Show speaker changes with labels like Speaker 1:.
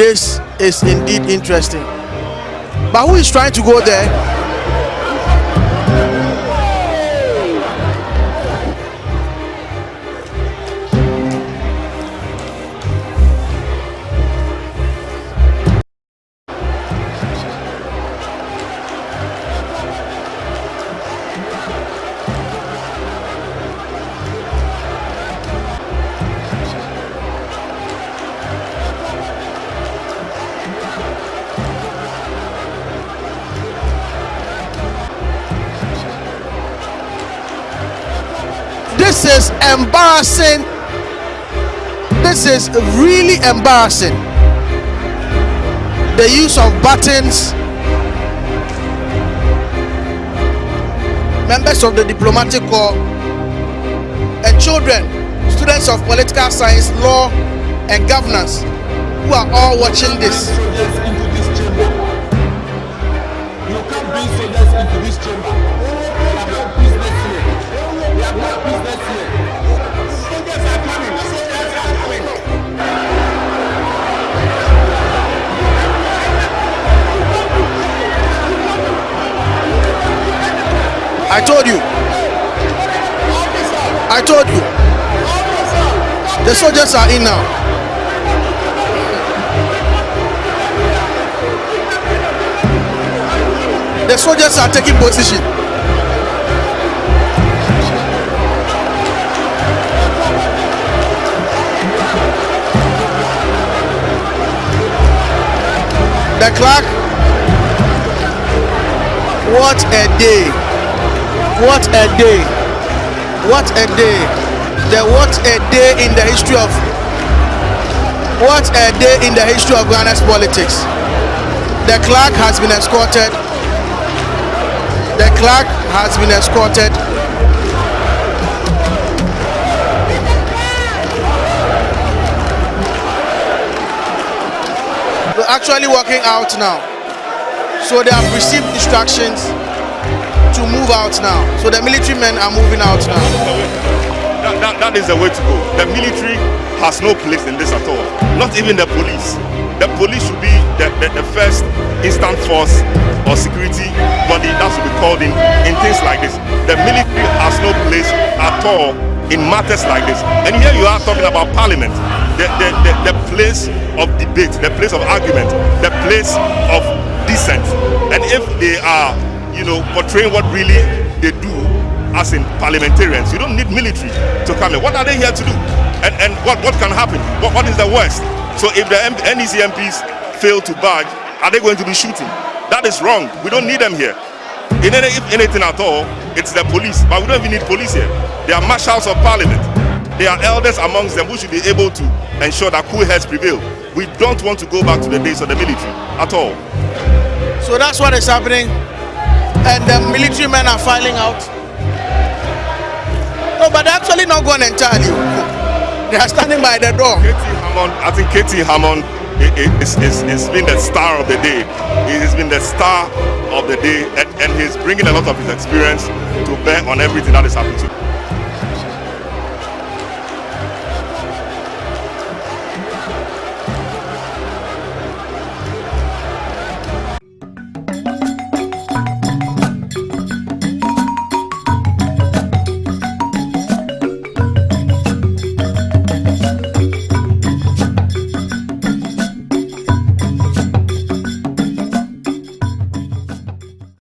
Speaker 1: this is indeed interesting. But who is trying to go there? This is embarrassing. This is really embarrassing. The use of buttons. Members of the diplomatic corps and children, students of political science, law, and governance who are all watching this.
Speaker 2: You can't bring soldiers into this chamber.
Speaker 1: I told you. I told you. The soldiers are in now. The soldiers are taking position. The clerk. What a day. What a day. What a day. The what a day in the history of what a day in the history of Ghana's politics. The clerk has been escorted. The clerk has been escorted. We're actually walking out now. So they have received instructions to move out now. So the military men are moving out now.
Speaker 3: That, that, that is the way to go. The military has no place in this at all. Not even the police. The police should be the, the, the first instant force or security body that should be called in in things like this. The military has no place at all in matters like this. And here you are talking about parliament, the, the, the, the place of debate, the place of argument, the place of dissent. And if they are, you know, portraying what really they do as in parliamentarians, you don't need military to come in. What are they here to do? And, and what, what can happen? What, what is the worst? So if the M- NDC MPs fail to budge, are they going to be shooting? That is wrong. We don't need them here. In any, if anything at all, it's the police. But we don't even need police here. They are marshals of parliament. They are elders amongst them who should be able to ensure that cool heads prevail. We don't want to go back to the days of the military at all.
Speaker 1: So that's what is happening. And the military men are filing out. No, but they're actually not gone entirely. They are standing by the door.
Speaker 3: KT Hammond, I think KT Hammond is, is, is been the star of the day. He has been the star of the day and, and he's bringing a lot of his experience to bear on everything that is happening.